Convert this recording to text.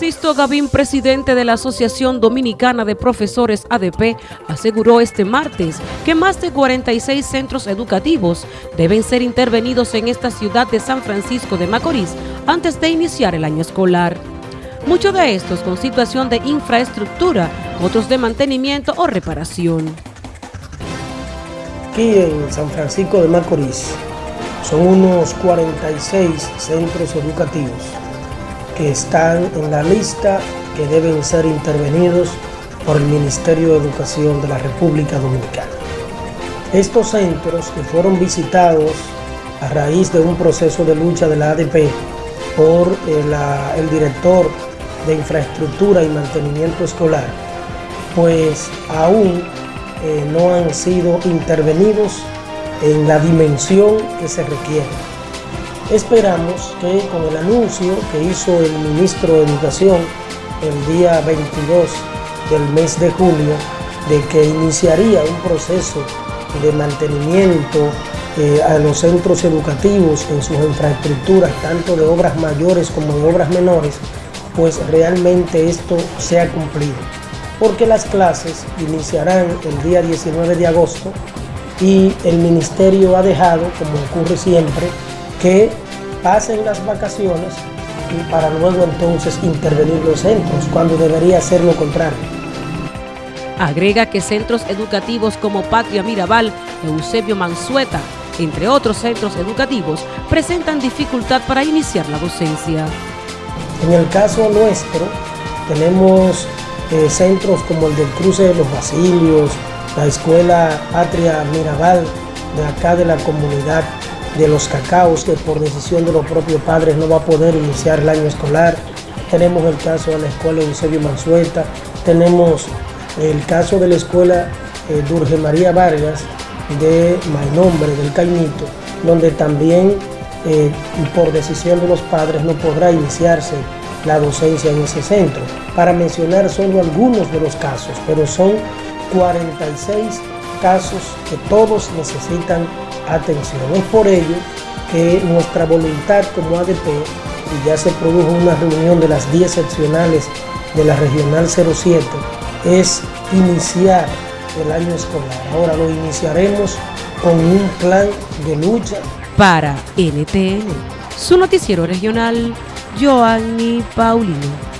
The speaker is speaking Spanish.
Sisto Gavín, presidente de la Asociación Dominicana de Profesores ADP, aseguró este martes que más de 46 centros educativos deben ser intervenidos en esta ciudad de San Francisco de Macorís antes de iniciar el año escolar. Muchos de estos con situación de infraestructura, otros de mantenimiento o reparación. Aquí en San Francisco de Macorís son unos 46 centros educativos que están en la lista que deben ser intervenidos por el Ministerio de Educación de la República Dominicana. Estos centros que fueron visitados a raíz de un proceso de lucha de la ADP por el, eh, el director de infraestructura y mantenimiento escolar, pues aún eh, no han sido intervenidos en la dimensión que se requiere. Esperamos que con el anuncio que hizo el ministro de Educación el día 22 del mes de julio de que iniciaría un proceso de mantenimiento eh, a los centros educativos en sus infraestructuras, tanto de obras mayores como de obras menores, pues realmente esto sea cumplido. Porque las clases iniciarán el día 19 de agosto y el ministerio ha dejado, como ocurre siempre, que pasen las vacaciones y para luego entonces intervenir los centros, cuando debería ser lo contrario. Agrega que centros educativos como Patria Mirabal, Eusebio Mansueta, entre otros centros educativos, presentan dificultad para iniciar la docencia. En el caso nuestro, tenemos eh, centros como el del Cruce de los Basilios, la Escuela Patria Mirabal, de acá de la comunidad de los cacaos, que por decisión de los propios padres no va a poder iniciar el año escolar. Tenemos el caso de la escuela Eusebio Mansueta, tenemos el caso de la escuela eh, Durge María Vargas de Mainombre, del Caimito, donde también eh, por decisión de los padres no podrá iniciarse la docencia en ese centro. Para mencionar solo algunos de los casos, pero son 46 casos que todos necesitan atención. Es por ello que nuestra voluntad como ADP, y ya se produjo una reunión de las 10 seccionales de la Regional 07, es iniciar el año escolar. Ahora lo iniciaremos con un plan de lucha. Para NTN, su noticiero regional, Joanny Paulino.